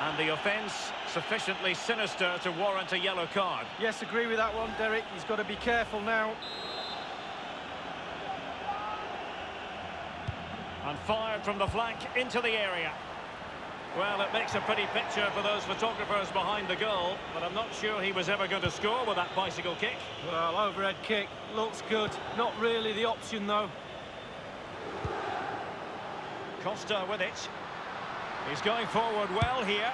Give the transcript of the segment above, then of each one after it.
And the offence sufficiently sinister to warrant a yellow card. Yes, agree with that one, Derek. He's got to be careful now. And fired from the flank into the area. Well, it makes a pretty picture for those photographers behind the goal, but I'm not sure he was ever going to score with that bicycle kick. Well, overhead kick, looks good. Not really the option, though. Costa with it. He's going forward well here.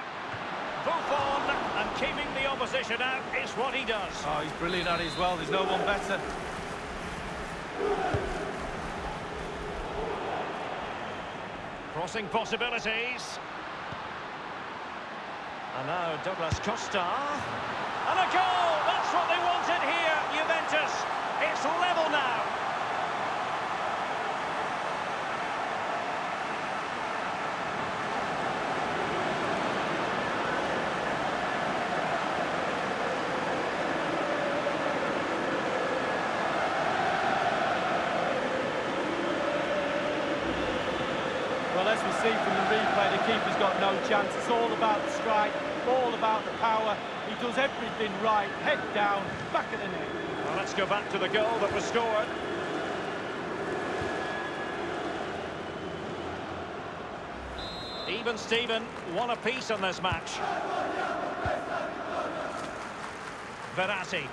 Buffon, and keeping the opposition out is what he does. Oh, he's brilliant at it as well. There's no one better. Crossing possibilities. And now Douglas Costa. And a goal! That's what they wanted here, Juventus. It's level now. Well, as we see from the replay, the keeper's got no chance. It's all about the strike, all about the power. He does everything right. Head down, back of the net. Well, let's go back to the goal that was scored. Even Steven, one apiece on this match. Verratti.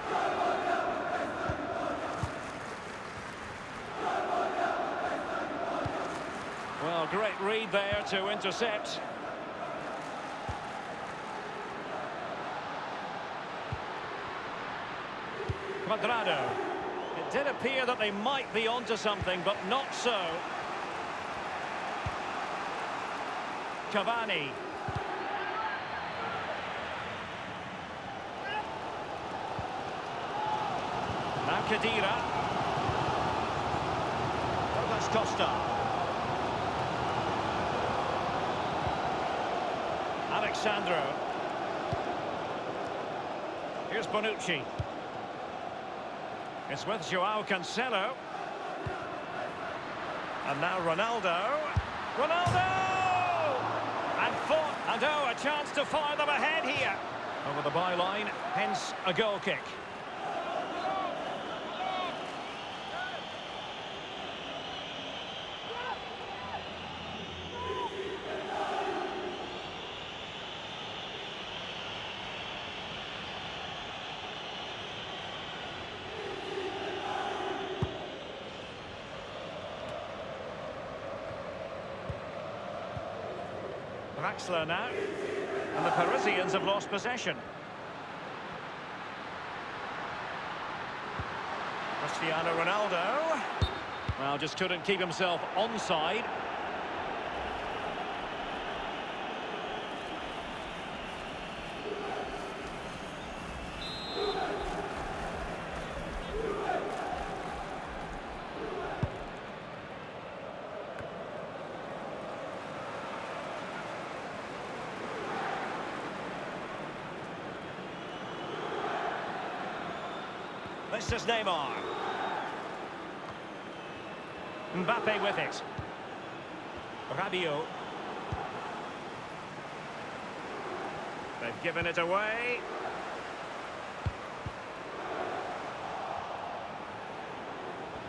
Great read there to intercept. Cuadrado. It did appear that they might be onto something, but not so. Cavani. Now Khedira. Douglas Costa. Alex Sandro. Here's Bonucci. It's with Joao Cancelo. And now Ronaldo. Ronaldo! And fought, and oh, a chance to fire them ahead here. Over the byline, hence a goal kick. Draxler now. And the Parisians have lost possession. Cristiano Ronaldo. Well, just couldn't keep himself onside. This is Neymar. Mbappe with it. Rabiot. They've given it away.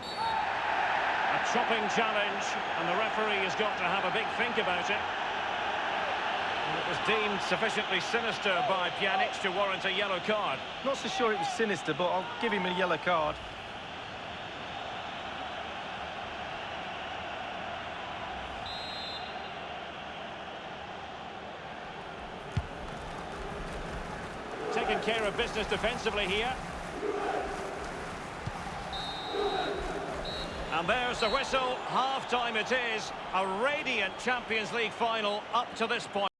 A chopping challenge, and the referee has got to have a big think about it. It was deemed sufficiently sinister by Pjanic to warrant a yellow card. Not so sure it was sinister, but I'll give him a yellow card. Taking care of business defensively here. And there's the whistle. Half-time it is. A radiant Champions League final up to this point.